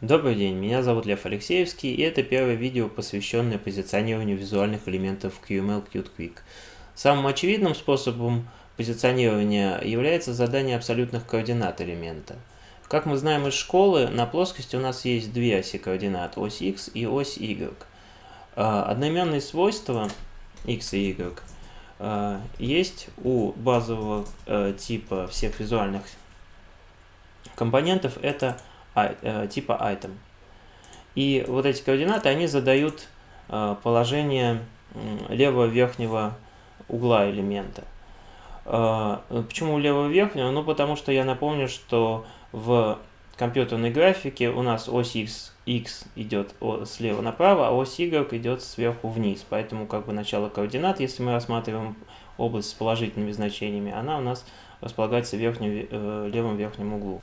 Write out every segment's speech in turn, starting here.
Добрый день, меня зовут Лев Алексеевский, и это первое видео, посвященное позиционированию визуальных элементов QML Qt Quick. Самым очевидным способом позиционирования является задание абсолютных координат элемента. Как мы знаем из школы, на плоскости у нас есть две оси координат, ось x и ось y. А, одноименные свойства x и y а, есть у базового э, типа всех визуальных компонентов, это типа item. И вот эти координаты, они задают э, положение левого верхнего угла элемента. Э, почему левого верхнего? Ну, потому что я напомню, что в компьютерной графике у нас ось x, x идет слева направо, а ось y идет сверху вниз. Поэтому как бы начало координат, если мы рассматриваем область с положительными значениями, она у нас располагается в верхнем, левом верхнем углу.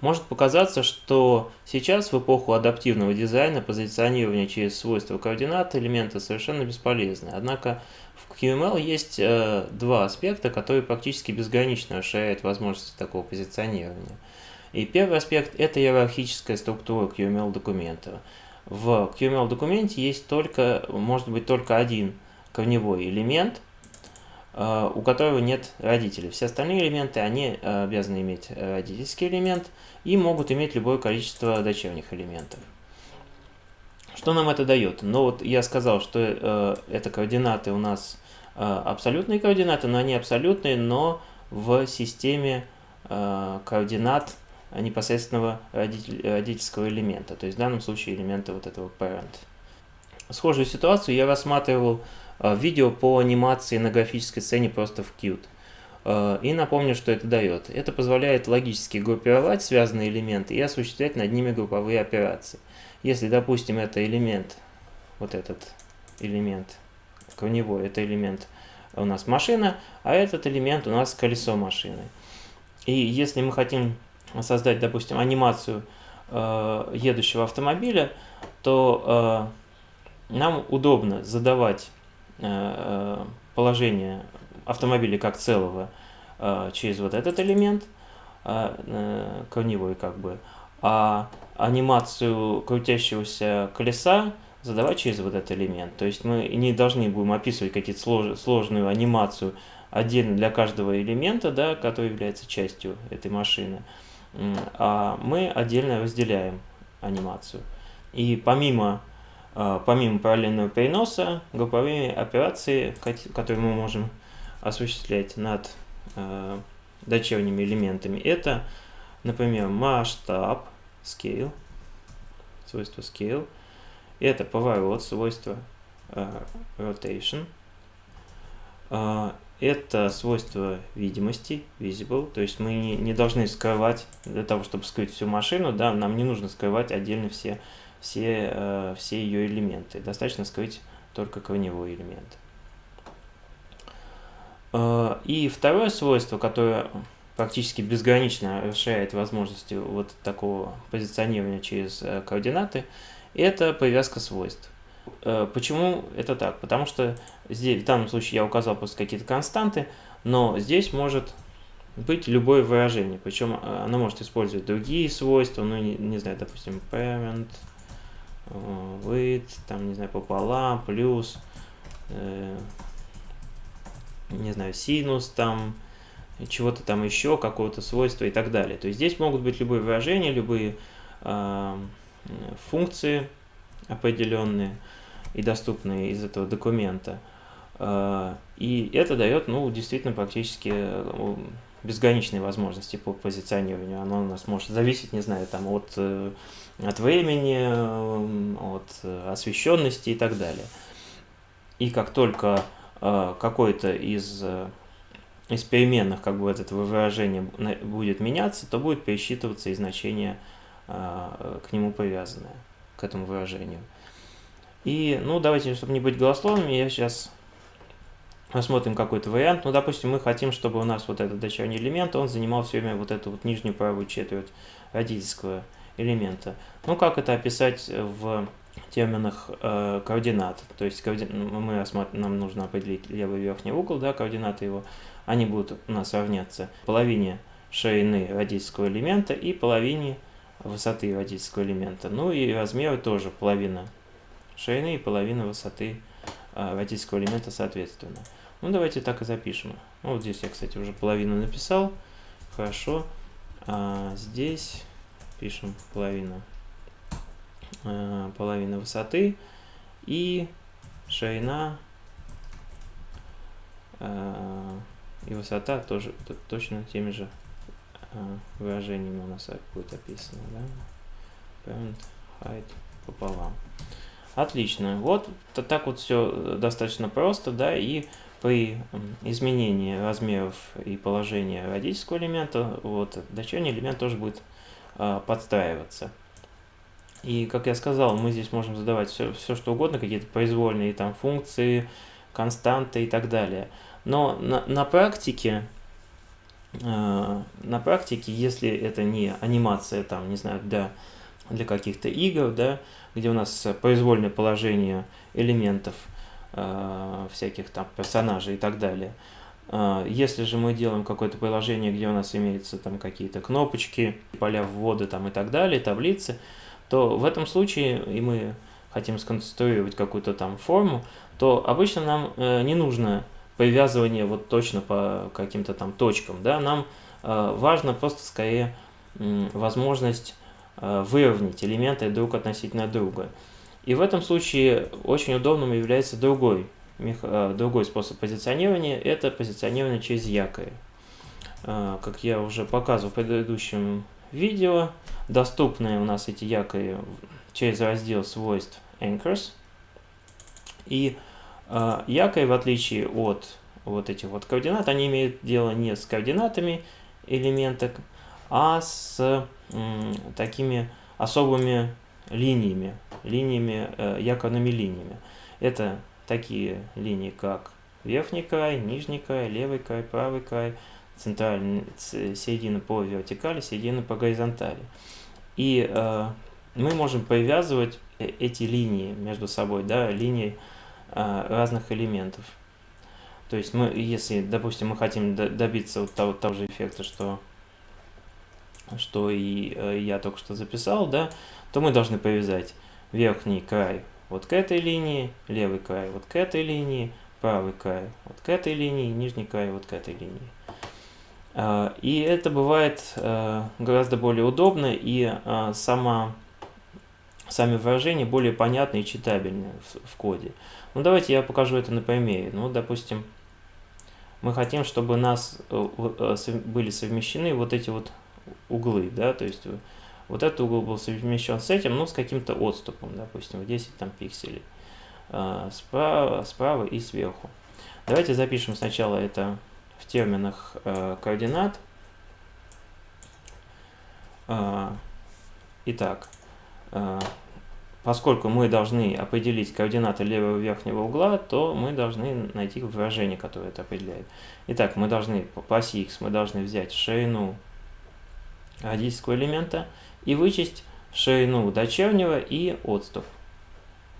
Может показаться, что сейчас в эпоху адаптивного дизайна позиционирование через свойства координат элемента совершенно бесполезно. Однако в QML есть э, два аспекта, которые практически безгранично расширяют возможности такого позиционирования. И первый аспект – это иерархическая структура QML документа. В QML документе есть только, может быть только один корневой элемент – у которого нет родителей. Все остальные элементы, они э, обязаны иметь родительский элемент и могут иметь любое количество дочерних элементов. Что нам это дает? Ну вот я сказал, что э, это координаты у нас абсолютные координаты, но они абсолютные, но в системе координат непосредственного родитель, родительского элемента, то есть в данном случае элемента вот этого parent. Схожую ситуацию я рассматривал Э, видео по анимации на графической сцене просто в Qt. Э, и напомню, что это дает. Это позволяет логически группировать связанные элементы и осуществлять над ними групповые операции. Если, допустим, это элемент, вот этот элемент корневой, это элемент у нас машина, а этот элемент у нас колесо машины. И если мы хотим создать, допустим, анимацию э, едущего автомобиля, то э, нам удобно задавать положение автомобиля как целого э, через вот этот элемент э, корневой как бы, а анимацию крутящегося колеса задавать через вот этот элемент. То есть мы не должны будем описывать какие-то слож, сложную анимацию отдельно для каждого элемента, да, который является частью этой машины, а мы отдельно разделяем анимацию. И помимо помимо параллельного переноса, групповые операции, которые мы можем осуществлять над а, дочерними элементами, это, например, масштаб, scale, свойство scale, это поворот, свойство uh, rotation, это свойство видимости, visible, то есть мы не, не должны скрывать, для того, чтобы скрыть всю машину, да, нам не нужно скрывать отдельно все все, э, все ее элементы. Достаточно скрыть только корневой элемент. Э, и второе свойство, которое практически безгранично расширяет возможности вот такого позиционирования через э, координаты, это привязка свойств. Почему это так? Потому что здесь, в данном случае я указал просто какие-то константы, но здесь может быть любое выражение. Причем оно может использовать другие свойства, ну, не, не знаю, допустим, parent, with, там, не знаю, пополам, плюс, э, не знаю, синус, там, чего-то там еще, какого-то свойства и так далее. То есть здесь могут быть любые выражения, любые э, функции определенные и доступные из этого документа. Э, и это дает, ну, действительно, практически э, безграничные возможности по позиционированию. Оно у нас может зависеть, не знаю, там от, э, от времени, от освещенности и так далее. И как только э, какой-то из, э, из переменных, как бы это выражение будет меняться, то будет пересчитываться и значение к нему привязанное, к этому выражению. И, ну, давайте, чтобы не быть голословными, я сейчас рассмотрим какой-то вариант. Ну, допустим, мы хотим, чтобы у нас вот этот дочерний элемент, он занимал все время вот эту вот нижнюю правую четверть родительского элемента. Ну, как это описать в терминах э, координат? То есть коорди... мы рассматриваем, нам нужно определить левый верхний угол, да, координаты его, они будут у нас равняться половине ширины родительского элемента и половине высоты водительского элемента. Ну и размеры тоже половина ширины и половина высоты э, водительского элемента соответственно. Ну давайте так и запишем. Ну, вот здесь я, кстати, уже половину написал. Хорошо. А здесь пишем половину, э, половина высоты и ширина э, и высота тоже точно теми же э, выражениями у нас будет описано. Да? Parent height пополам. Отлично. Вот так вот все достаточно просто, да, и при изменении размеров и положения родительского элемента, вот, дочерний элемент тоже будет э, подстраиваться. И, как я сказал, мы здесь можем задавать все, все что угодно, какие-то произвольные там функции, константы и так далее. Но на, на практике, э, на практике, если это не анимация, там, не знаю, для, для каких-то игр, да, где у нас произвольное положение элементов, всяких там персонажей и так далее. Э, если же мы делаем какое-то приложение, где у нас имеются там какие-то кнопочки, поля ввода там и так далее, таблицы, то в этом случае, и мы хотим сконструировать какую-то там форму, то обычно нам э, не нужно привязывание вот точно по каким-то там точкам, да, нам э, важно просто скорее э, возможность э, выровнять элементы друг относительно друга. И в этом случае очень удобным является другой, э, другой способ позиционирования, это позиционирование через якорь. Э, как я уже показывал в предыдущем видео, доступны у нас эти якори через раздел свойств Anchors. И э, якорь, в отличие от вот этих вот координат, они имеют дело не с координатами элемента, а с такими особыми линиями, линиями, э, якорными линиями. Это такие линии, как верхний край, нижний край, левый край, правый край, центральная середина по вертикали, середина по горизонтали. И э, мы можем привязывать э, эти линии между собой, да, линии э, разных элементов. То есть мы, если, допустим, мы хотим добиться вот того, того же эффекта, что, что и э, я только что записал, да, то мы должны привязать верхний край вот к этой линии, левый край вот к этой линии, правый край вот к этой линии, нижний край вот к этой линии. А, и это бывает э, гораздо более удобно, и э, сама, сами выражения более понятны и читабельны в, коде. Ну, давайте я покажу это на примере. Ну, допустим, мы хотим, чтобы у нас были совмещены вот эти вот углы, да, то есть вот этот угол был совмещен с этим, но с каким-то отступом, допустим, в 10 там, пикселей. Справа, справа и сверху. Давайте запишем сначала это в терминах э, координат. Э, итак, поскольку мы должны определить координаты левого верхнего угла, то мы должны найти выражение, которое это определяет. Итак, мы должны по оси x мы должны взять ширину родительского элемента и вычесть ширину дочернего и отступ.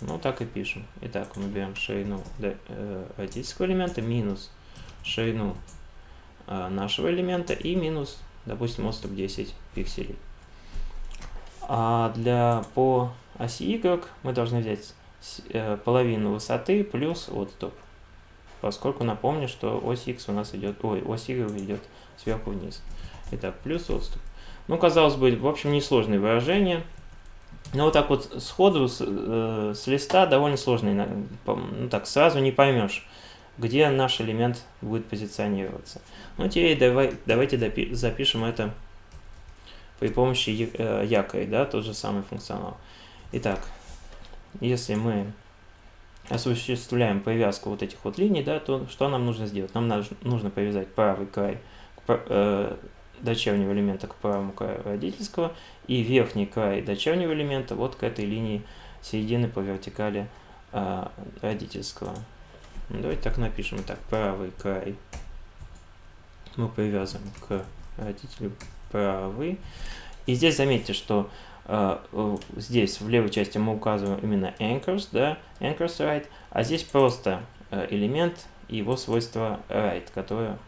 Ну, так и пишем. Итак, мы берем ширину э, родительского элемента минус ширину э, нашего элемента и минус, допустим, отступ 10 пикселей. А для по оси Y мы должны взять э, половину высоты плюс отступ. Поскольку напомню, что ось X у нас идет, ой, ось Y идет сверху вниз. Итак, плюс отступ. Ну, казалось бы, в общем, несложные выражения. Но вот так вот сходу с, э, с листа довольно сложно, ну так сразу не поймешь, где наш элемент будет позиционироваться. Ну, теперь давай, давайте запишем это при помощи э, якоря, да, тот же самый функционал. Итак, если мы осуществляем привязку вот этих вот линий, да, то что нам нужно сделать? Нам нужно привязать правый край к, э, дочернего элемента к правому краю родительского и верхний край дочернего элемента вот к этой линии середины по вертикали родительского. Ну, давайте так напишем. Так, правый край мы привязываем к родителю правый. И здесь заметьте, что э, здесь в левой части мы указываем именно anchors, да, anchors right, а здесь просто э, элемент и его свойство right, которое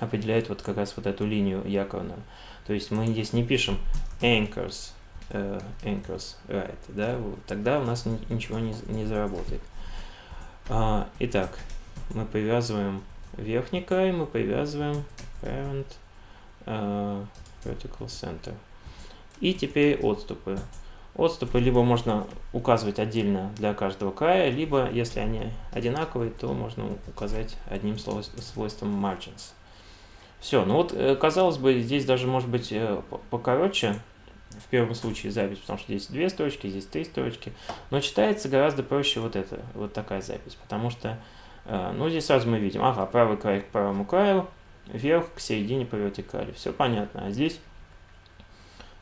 определяет вот как раз вот эту линию якорную. То есть мы здесь не пишем anchors, э, anchors right, да, тогда у нас ничего не, не заработает. А, итак, мы привязываем верхний край, мы привязываем parent uh, vertical center. И теперь отступы. Отступы либо можно указывать отдельно для каждого края, либо, если они одинаковые, то можно указать одним свойством margins. Все, ну вот, э, казалось бы, здесь даже может быть э, покороче, в первом случае запись, потому что здесь две строчки, здесь три строчки, но читается гораздо проще вот это, вот такая запись, потому что, э, ну, здесь сразу мы видим, ага, правый край к правому краю, вверх к середине по вертикали, все понятно, а здесь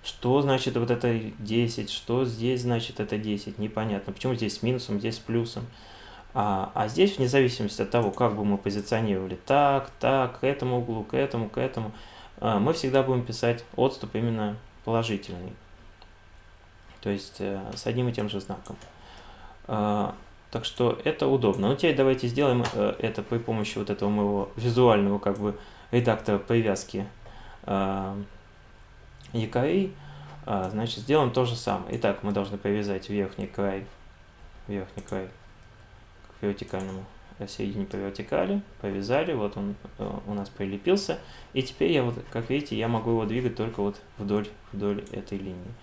что значит вот это 10, что здесь значит это 10, непонятно. Почему здесь с минусом, здесь с плюсом. А, а здесь, вне зависимости от того, как бы мы позиционировали так, так, к этому углу, к этому, к этому, а, мы всегда будем писать отступ именно положительный. То есть э, с одним и тем же знаком. А, так что это удобно. Ну, теперь давайте сделаем э, это при помощи вот этого моего визуального как бы редактора привязки якорей, а, значит, сделаем то же самое. Итак, мы должны привязать верхний край, верхний край к вертикальному середине по вертикали, повязали, вот он э, у нас прилепился, и теперь я вот, как видите, я могу его двигать только вот вдоль, вдоль этой линии.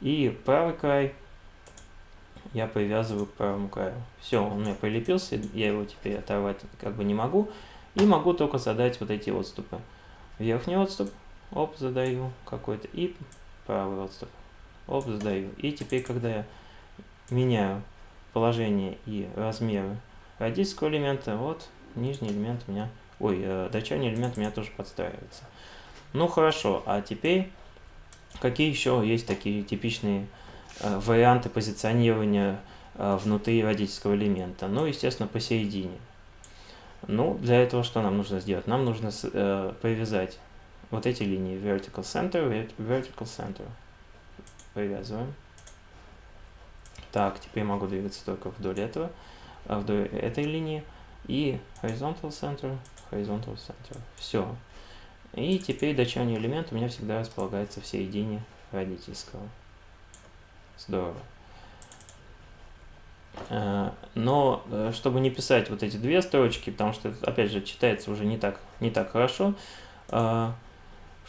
И правый край я привязываю к правому краю. Все, он у меня прилепился, я его теперь оторвать как бы не могу, и могу только задать вот эти отступы. Верхний отступ, оп, задаю какой-то, и правый отступ, оп, задаю. И теперь, когда я меняю положение и размеры родительского элемента, вот нижний элемент у меня, ой, э, дочерний элемент у меня тоже подстраивается. Ну хорошо, а теперь какие еще есть такие типичные э, варианты позиционирования э, внутри родительского элемента? Ну, естественно, посередине. Ну, для этого что нам нужно сделать? Нам нужно э, привязать вот эти линии vertical center, vertical center. Привязываем. Так, теперь могу двигаться только вдоль этого, а, вдоль этой линии. И horizontal center, horizontal center. Все. И теперь дочерний элемент у меня всегда располагается в середине родительского. Здорово. А, но э, чтобы не писать вот эти две строчки, потому что, опять же, читается уже не так, не так хорошо, а,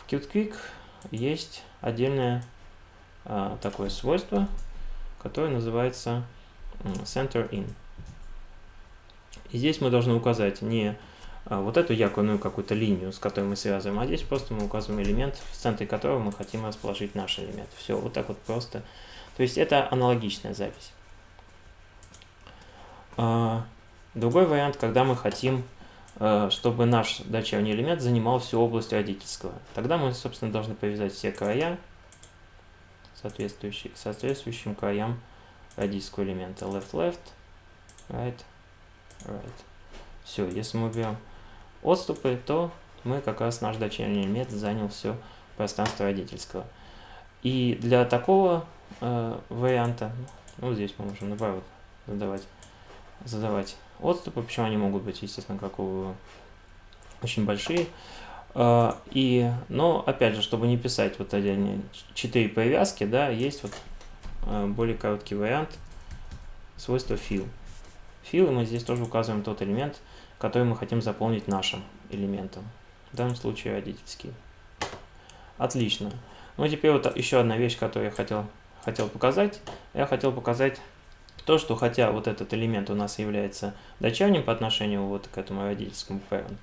QtQuick есть отдельное такое свойство, которое называется Center In. И здесь мы должны указать не а, вот эту якорную какую-то линию, с которой мы связываем, а здесь просто мы указываем элемент, в центре которого мы хотим расположить наш элемент. Все, вот так вот просто. То есть это аналогичная запись. А, другой вариант, когда мы хотим Э, чтобы наш дочерний элемент занимал всю область родительского. Тогда мы, собственно, должны повязать все края, соответствующие, к соответствующим краям родительского элемента. Left, left, right, right. Все, если мы берем отступы, то мы как раз наш дочерний элемент занял все пространство родительского. И для такого э, варианта, ну здесь мы можем наоборот задавать, задавать отступы, почему они могут быть, естественно, как у очень большие. А, и, но, опять же, чтобы не писать вот эти четыре привязки, да, есть вот а, более короткий вариант свойства fill. Fill, мы здесь тоже указываем тот элемент, который мы хотим заполнить нашим элементом. В данном случае родительский. Отлично. Ну, теперь вот еще одна вещь, которую я хотел, хотел показать. Я хотел показать то, что хотя вот этот элемент у нас является дочерним по отношению вот к этому родительскому parent,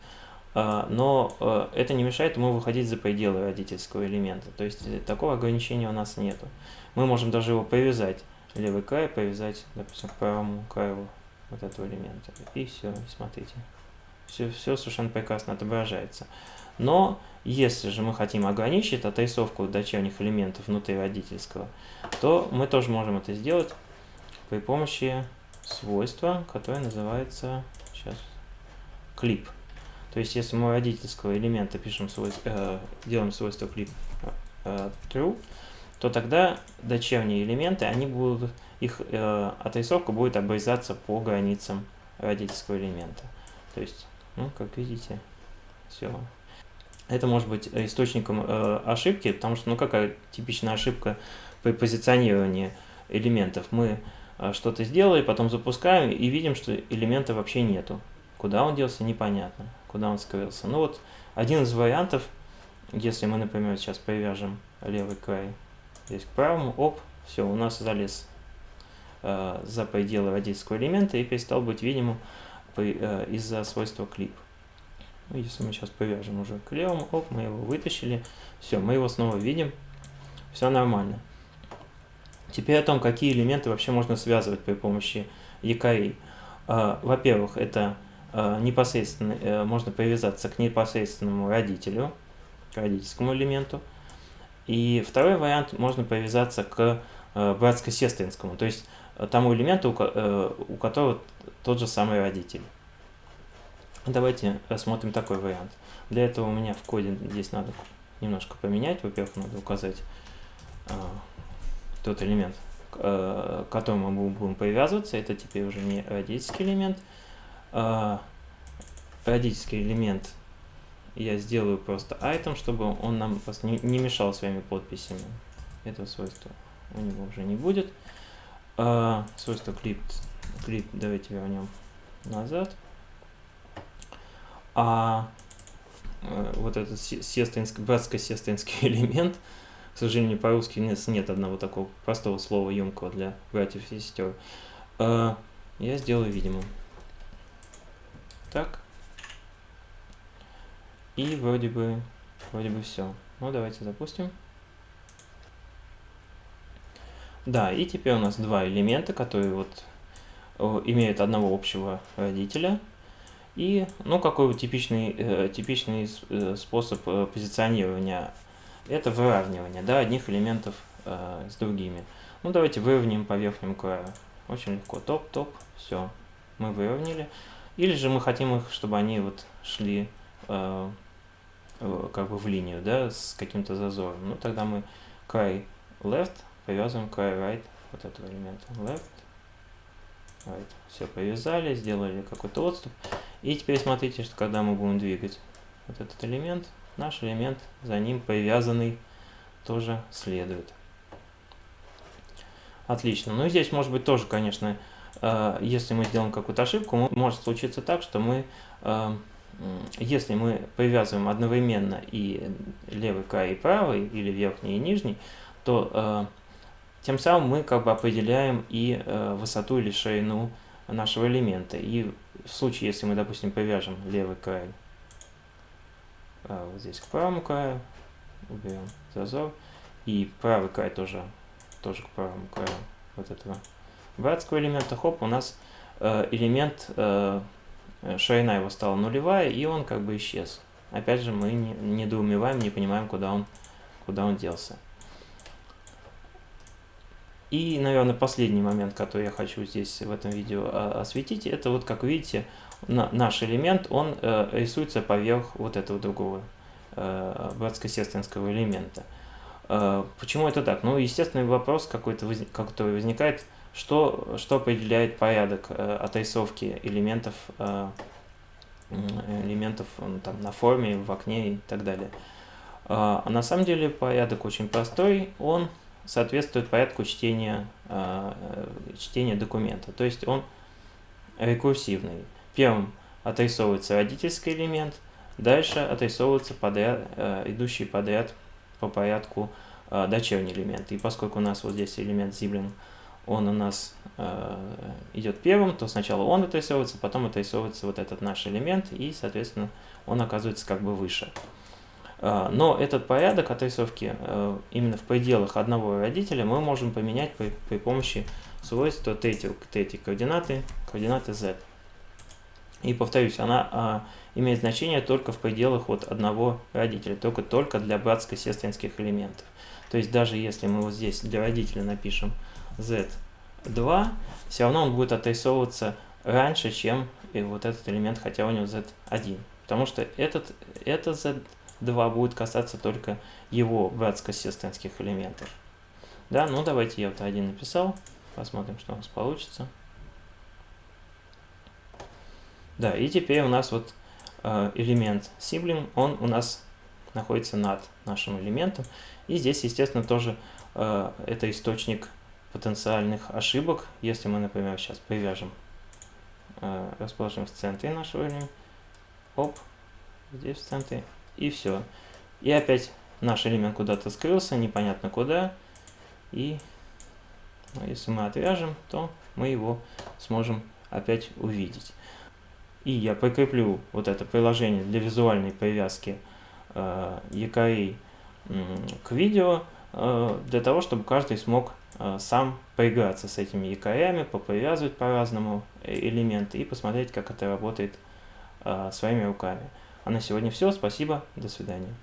но а, это не мешает ему выходить за пределы родительского элемента. То есть э, такого ограничения у нас нету. Мы можем даже его повязать, левый край повязать, допустим, к правому краю вот этого элемента. И все, смотрите. Все, все совершенно прекрасно отображается. Но если же мы хотим ограничить отрисовку дочерних элементов внутри родительского, то мы тоже можем это сделать при помощи свойства, которое называется сейчас клип. То есть, если мы родительского элемента пишем свойство, э, делаем свойство клип э, true, то тогда дочерние элементы, они будут, их э, отрисовка будет обрезаться по границам родительского элемента. То есть, ну, как видите, все. это может быть источником э, ошибки, потому что, ну, какая типичная ошибка при позиционировании элементов? Мы э, что-то сделали, потом запускаем и видим, что элемента вообще нету. Куда он делся, непонятно, куда он скрылся. Ну вот, один из вариантов, если мы, например, сейчас привяжем левый край здесь к правому, оп, все, у нас залез э, за пределы родительского элемента и перестал быть видимым э, из-за свойства клип. Ну, если мы сейчас повяжем уже к левому, оп, мы его вытащили, все, мы его снова видим, все нормально. Теперь о том, какие элементы вообще можно связывать при помощи якорей. Э, во-первых, это непосредственно э, можно привязаться к непосредственному родителю, к родительскому элементу. И второй вариант, можно привязаться к братско-сестринскому, то есть тому элементу, у которого тот же самый родитель. Давайте рассмотрим такой вариант. Для этого у меня в коде здесь надо немножко поменять. Во-первых, надо указать э, тот элемент, к э, которому мы будем привязываться. Это теперь уже не родительский элемент. Э, элемент я сделаю просто item, чтобы он нам просто не, мешал своими подписями. Этого свойства у него уже не будет. Э, свойство clip, clip давайте вернем назад а э, вот этот сестринский, братско-сестринский элемент, к сожалению, по-русски нет, нет одного такого простого слова емкого для братьев и сестер, э, я сделаю видимым. Так. И вроде бы, вроде бы все. Ну, давайте запустим. Да, и теперь у нас два элемента, которые вот э, имеют одного общего родителя – и, ну, какой вот типичный, э, типичный э, способ позиционирования? Это выравнивание, да, одних элементов с другими. Ну, давайте выровняем по верхнему краю. Очень легко. Топ, топ, все. Мы выровняли. Или же мы хотим их, чтобы они вот шли э, как бы в линию, да, с каким-то зазором. Ну, тогда мы край left привязываем край right вот этого элемента. Left, right. Все, повязали, сделали какой-то отступ. И теперь смотрите, что когда мы будем двигать вот этот элемент, наш элемент за ним привязанный тоже следует. Отлично. Ну и здесь может быть тоже, конечно, если мы сделаем какую-то ошибку, может случиться так, что мы, э, если мы привязываем одновременно и левый край, и правый, или верхний и нижний, то э, тем самым мы как бы определяем и высоту или ширину нашего элемента. И в случае, если мы, допустим, повяжем левый край а, вот здесь к правому краю, уберем зазор, и правый край тоже, тоже к правому краю вот этого братского элемента, хоп, у нас э, элемент, э, ширина его стала нулевая, и он как бы исчез. Опять же, мы не, недоумеваем, не понимаем, куда он, куда он делся. И, наверное, последний момент, который я хочу здесь в этом видео а, осветить, это вот, как видите, наш элемент, он э, рисуется поверх вот этого другого э, братско-сестринского элемента. Э, почему это так? Ну, естественный вопрос какой-то, который возникает, что, что определяет порядок отрисовки элементов, элементов там, на форме, в окне и так далее. А на самом деле порядок очень простой, он соответствует порядку чтения, э, чтения документа. То есть он рекурсивный. Первым отрисовывается родительский элемент, дальше отрисовывается подряд, э, идущий подряд по порядку э, дочерний элемент. И поскольку у нас вот здесь элемент sibling, он у нас э, идет первым, то сначала он отрисовывается, потом отрисовывается вот этот наш элемент, и, соответственно, он оказывается как бы выше. А, но этот порядок отрисовки э, именно в пределах одного родителя мы можем поменять при, при помощи свойства третьей, координаты, координаты z. И повторюсь, она а, имеет значение только в пределах вот одного родителя, только, только для братско-сестринских элементов. То есть даже если мы вот здесь для родителя напишем z2, все равно он будет отрисовываться раньше, чем и вот этот элемент, хотя у него z1. Потому что этот, это z 2 будет касаться только его братско-сестринских элементов. Да, ну давайте я вот один написал. Посмотрим, что у нас получится. Да, и теперь у нас вот э, элемент sibling, он у нас находится над нашим элементом. И здесь, естественно, тоже э, это источник потенциальных ошибок. Если мы, например, сейчас привяжем, э, расположим в центре нашего элемента, оп, здесь в центре, и все. И опять наш элемент куда-то скрылся, непонятно куда. И ну, если мы отвяжем, то мы его сможем опять увидеть. И я прикреплю вот это приложение для визуальной привязки э, к видео, для того, чтобы каждый смог э, сам поиграться с этими якорями, попривязывать по-разному э, элементы и посмотреть, как это работает э, своими руками. А на сегодня все. Спасибо. До свидания.